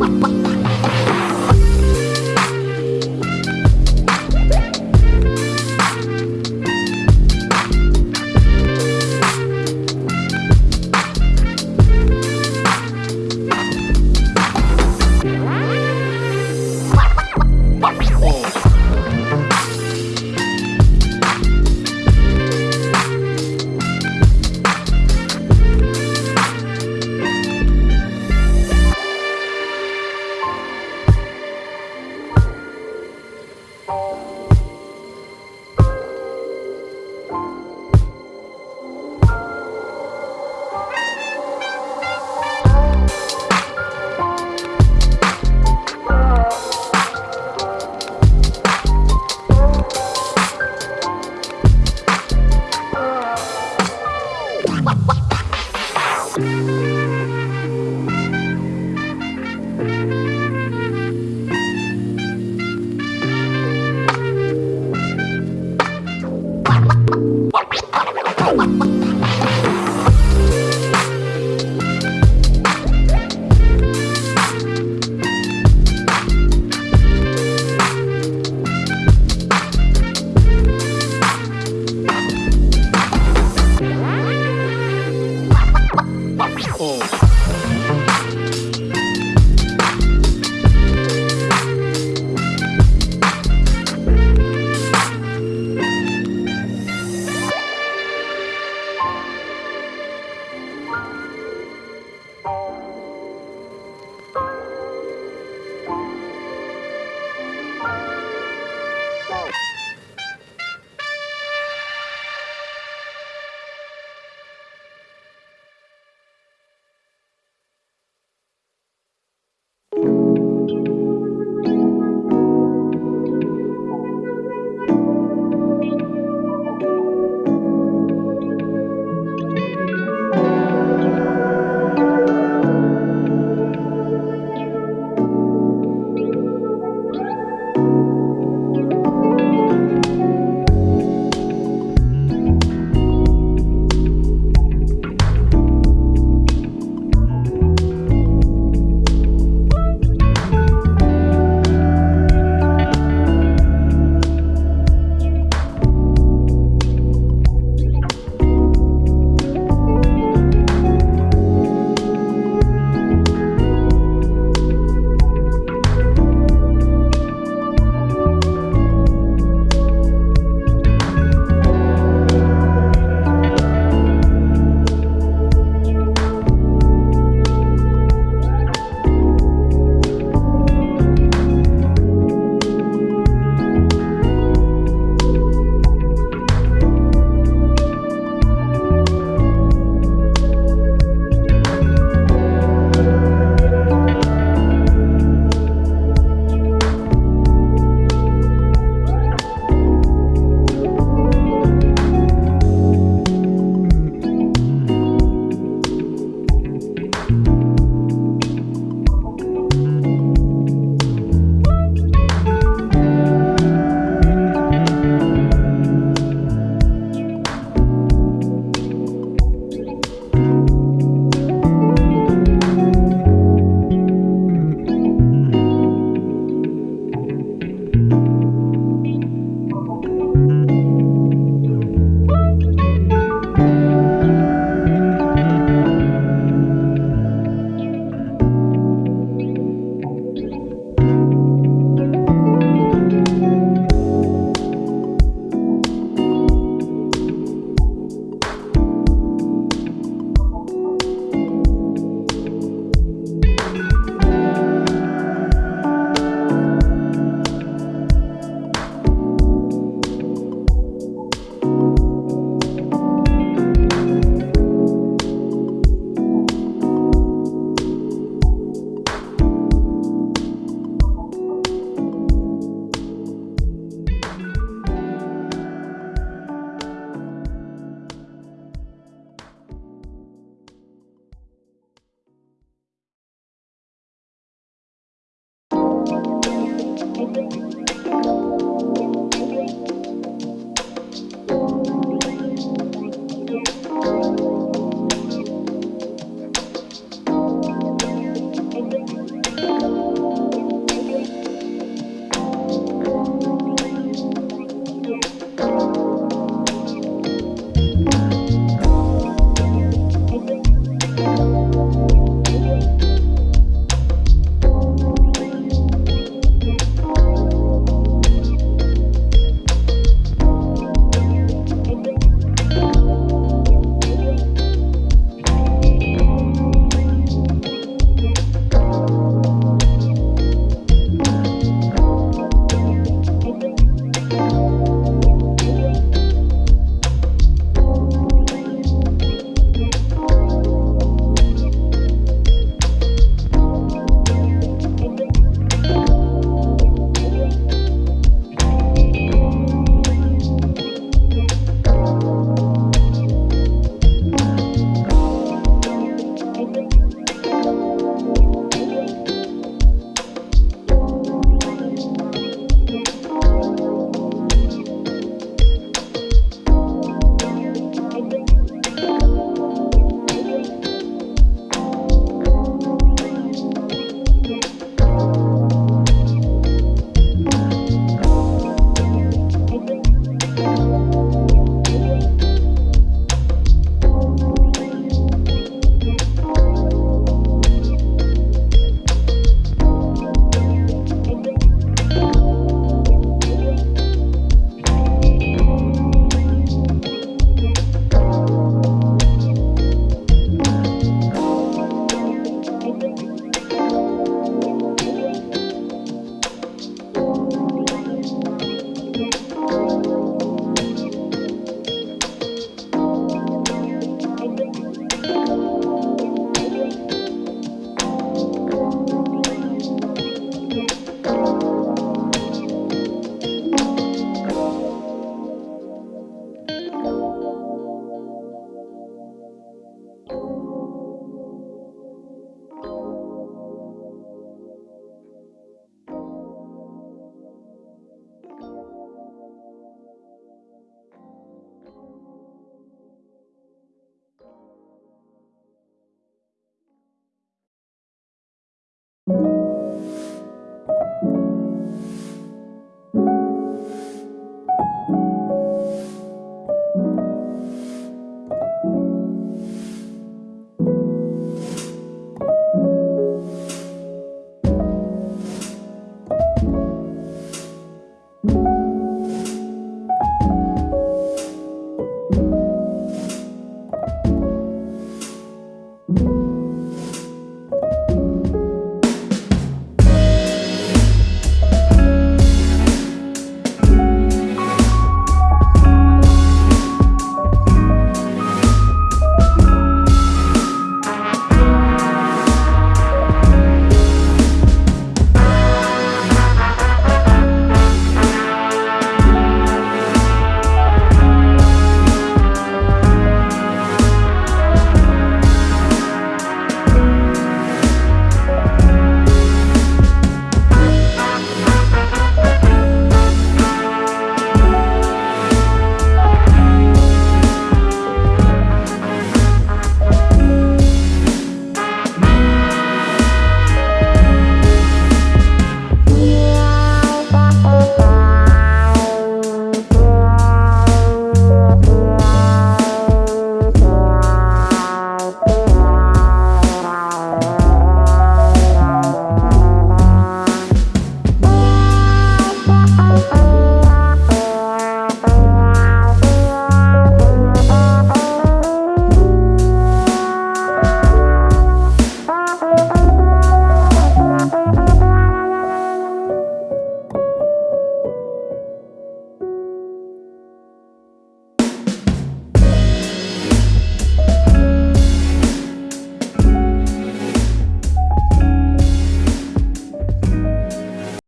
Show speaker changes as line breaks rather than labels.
Bye.
Thank you.